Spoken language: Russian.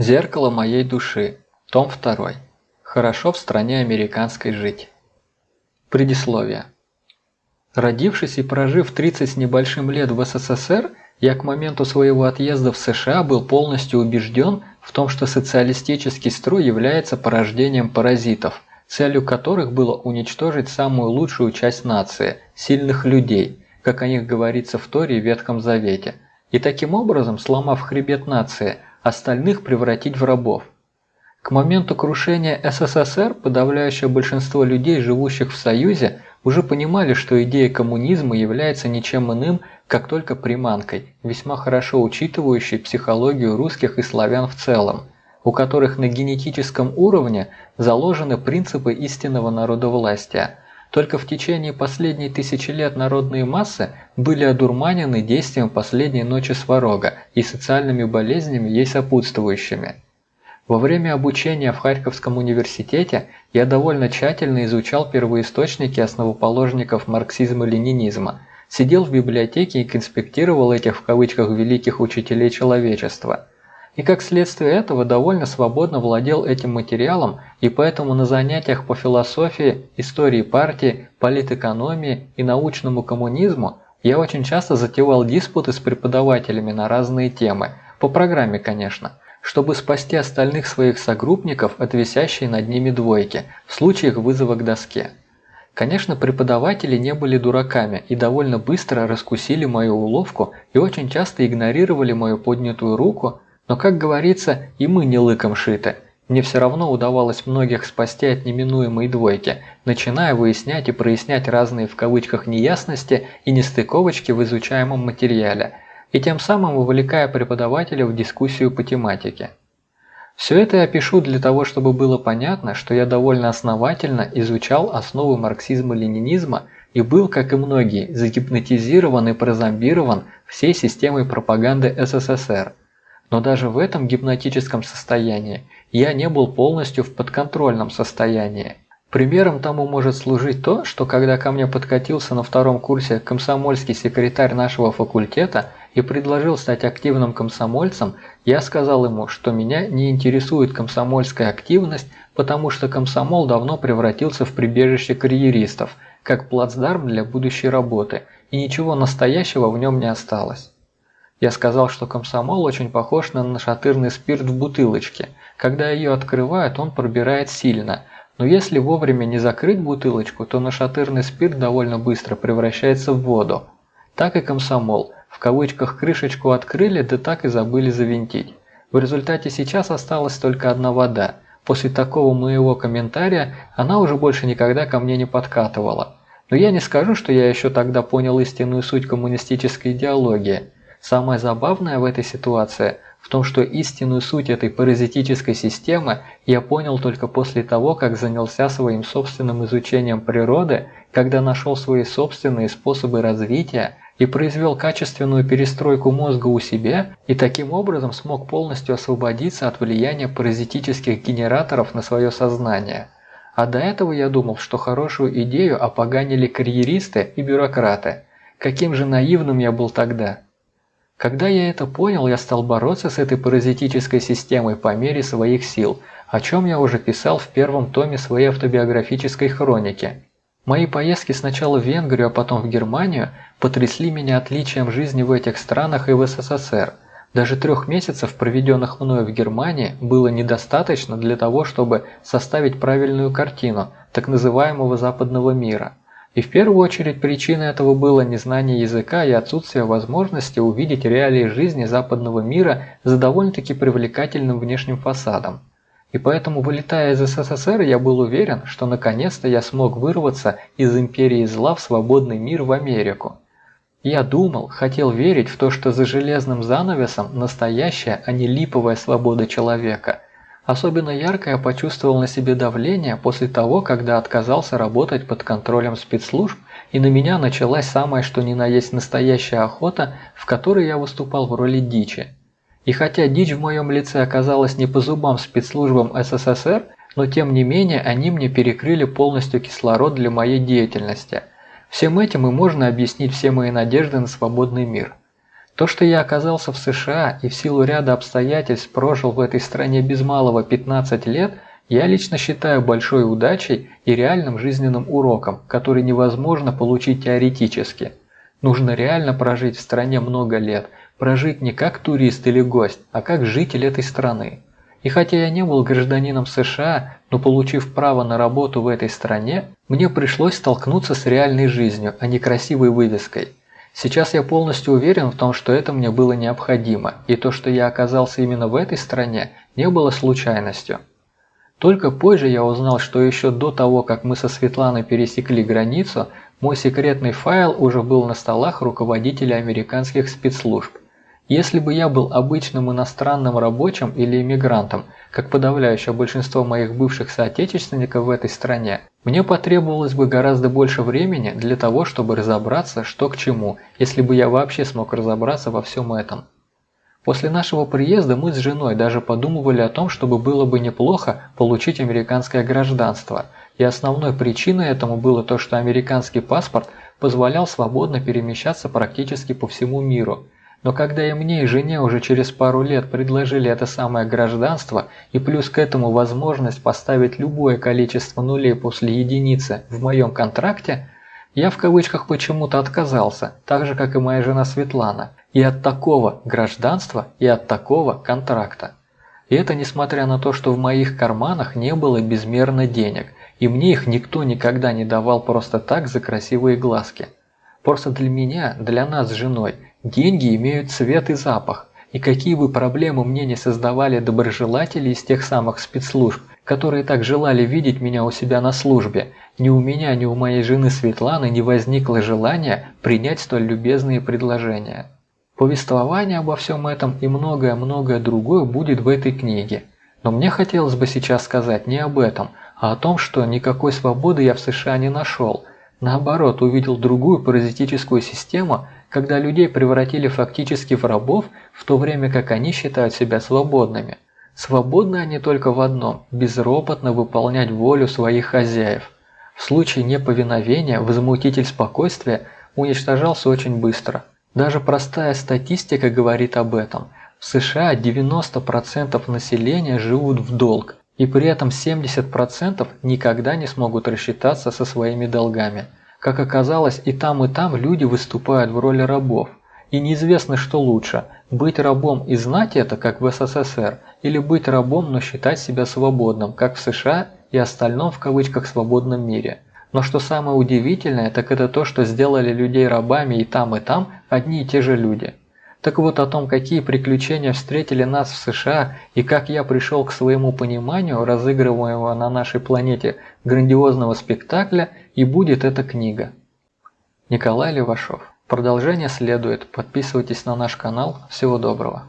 Зеркало моей души. Том 2. Хорошо в стране американской жить. Предисловие. Родившись и прожив 30 с небольшим лет в СССР, я к моменту своего отъезда в США был полностью убежден в том, что социалистический строй является порождением паразитов, целью которых было уничтожить самую лучшую часть нации – сильных людей, как о них говорится в Торе и Ветхом Завете, и таким образом, сломав хребет нации, остальных превратить в рабов. К моменту крушения СССР подавляющее большинство людей, живущих в Союзе, уже понимали, что идея коммунизма является ничем иным, как только приманкой, весьма хорошо учитывающей психологию русских и славян в целом, у которых на генетическом уровне заложены принципы истинного народовластия. Только в течение последней тысячи лет народные массы были одурманены действием последней ночи сварога и социальными болезнями ей сопутствующими. Во время обучения в Харьковском университете я довольно тщательно изучал первоисточники основоположников марксизма-ленинизма, сидел в библиотеке и конспектировал этих в кавычках «великих учителей человечества». И как следствие этого довольно свободно владел этим материалом, и поэтому на занятиях по философии, истории партии, политэкономии и научному коммунизму я очень часто затевал диспуты с преподавателями на разные темы, по программе, конечно – чтобы спасти остальных своих согруппников от висящей над ними двойки в случаях вызова к доске. Конечно, преподаватели не были дураками и довольно быстро раскусили мою уловку и очень часто игнорировали мою поднятую руку, но, как говорится, и мы не лыком шиты. Мне все равно удавалось многих спасти от неминуемой двойки, начиная выяснять и прояснять разные в кавычках неясности и нестыковочки в изучаемом материале – и тем самым вовлекая преподавателя в дискуссию по тематике. Все это я пишу для того, чтобы было понятно, что я довольно основательно изучал основы марксизма-ленинизма и был, как и многие, загипнотизирован и прозомбирован всей системой пропаганды СССР. Но даже в этом гипнотическом состоянии я не был полностью в подконтрольном состоянии. Примером тому может служить то, что когда ко мне подкатился на втором курсе комсомольский секретарь нашего факультета – и предложил стать активным комсомольцем, я сказал ему, что меня не интересует комсомольская активность, потому что комсомол давно превратился в прибежище карьеристов, как плацдарм для будущей работы, и ничего настоящего в нем не осталось. Я сказал, что комсомол очень похож на нашатырный спирт в бутылочке. Когда ее открывают, он пробирает сильно, но если вовремя не закрыть бутылочку, то нашатырный спирт довольно быстро превращается в воду. Так и комсомол – в кавычках крышечку открыли, да так и забыли завинтить. В результате сейчас осталась только одна вода. После такого моего комментария она уже больше никогда ко мне не подкатывала. Но я не скажу, что я еще тогда понял истинную суть коммунистической идеологии. Самое забавное в этой ситуации в том, что истинную суть этой паразитической системы я понял только после того, как занялся своим собственным изучением природы, когда нашел свои собственные способы развития, и произвел качественную перестройку мозга у себя и таким образом смог полностью освободиться от влияния паразитических генераторов на свое сознание. А до этого я думал, что хорошую идею опоганили карьеристы и бюрократы. Каким же наивным я был тогда. Когда я это понял, я стал бороться с этой паразитической системой по мере своих сил, о чем я уже писал в первом томе своей автобиографической хроники. Мои поездки сначала в Венгрию, а потом в Германию потрясли меня отличием жизни в этих странах и в СССР. Даже трех месяцев, проведенных мною в Германии, было недостаточно для того, чтобы составить правильную картину так называемого западного мира. И в первую очередь причиной этого было незнание языка и отсутствие возможности увидеть реалии жизни западного мира за довольно-таки привлекательным внешним фасадом. И поэтому, вылетая из СССР, я был уверен, что наконец-то я смог вырваться из империи зла в свободный мир в Америку. Я думал, хотел верить в то, что за железным занавесом настоящая, а не липовая свобода человека. Особенно ярко я почувствовал на себе давление после того, когда отказался работать под контролем спецслужб, и на меня началась самая что ни на есть настоящая охота, в которой я выступал в роли дичи. И хотя дичь в моем лице оказалась не по зубам спецслужбам СССР, но тем не менее они мне перекрыли полностью кислород для моей деятельности. Всем этим и можно объяснить все мои надежды на свободный мир. То, что я оказался в США и в силу ряда обстоятельств прожил в этой стране без малого 15 лет, я лично считаю большой удачей и реальным жизненным уроком, который невозможно получить теоретически. Нужно реально прожить в стране много лет, прожить не как турист или гость, а как житель этой страны. И хотя я не был гражданином США, но получив право на работу в этой стране, мне пришлось столкнуться с реальной жизнью, а не красивой вывеской. Сейчас я полностью уверен в том, что это мне было необходимо, и то, что я оказался именно в этой стране, не было случайностью. Только позже я узнал, что еще до того, как мы со Светланой пересекли границу, мой секретный файл уже был на столах руководителя американских спецслужб. Если бы я был обычным иностранным рабочим или иммигрантом, как подавляющее большинство моих бывших соотечественников в этой стране, мне потребовалось бы гораздо больше времени для того, чтобы разобраться, что к чему, если бы я вообще смог разобраться во всем этом. После нашего приезда мы с женой даже подумывали о том, чтобы было бы неплохо получить американское гражданство, и основной причиной этому было то, что американский паспорт позволял свободно перемещаться практически по всему миру – но когда и мне, и жене уже через пару лет предложили это самое гражданство, и плюс к этому возможность поставить любое количество нулей после единицы в моем контракте, я в кавычках почему-то отказался, так же как и моя жена Светлана, и от такого гражданства, и от такого контракта. И это несмотря на то, что в моих карманах не было безмерно денег, и мне их никто никогда не давал просто так за красивые глазки. Просто для меня, для нас с женой – Деньги имеют цвет и запах, и какие бы проблемы мне не создавали доброжелатели из тех самых спецслужб, которые так желали видеть меня у себя на службе, ни у меня, ни у моей жены Светланы не возникло желания принять столь любезные предложения. Повествование обо всем этом и многое-многое другое будет в этой книге. Но мне хотелось бы сейчас сказать не об этом, а о том, что никакой свободы я в США не нашел. Наоборот, увидел другую паразитическую систему – когда людей превратили фактически в рабов, в то время как они считают себя свободными. Свободны они только в одном – безропотно выполнять волю своих хозяев. В случае неповиновения возмутитель спокойствия уничтожался очень быстро. Даже простая статистика говорит об этом. В США 90% населения живут в долг, и при этом 70% никогда не смогут рассчитаться со своими долгами – как оказалось, и там, и там люди выступают в роли рабов. И неизвестно, что лучше – быть рабом и знать это, как в СССР, или быть рабом, но считать себя свободным, как в США и остальном в кавычках свободном мире. Но что самое удивительное, так это то, что сделали людей рабами и там, и там одни и те же люди. Так вот о том, какие приключения встретили нас в США и как я пришел к своему пониманию разыгрываемого на нашей планете грандиозного спектакля и будет эта книга. Николай Левашов. Продолжение следует. Подписывайтесь на наш канал. Всего доброго.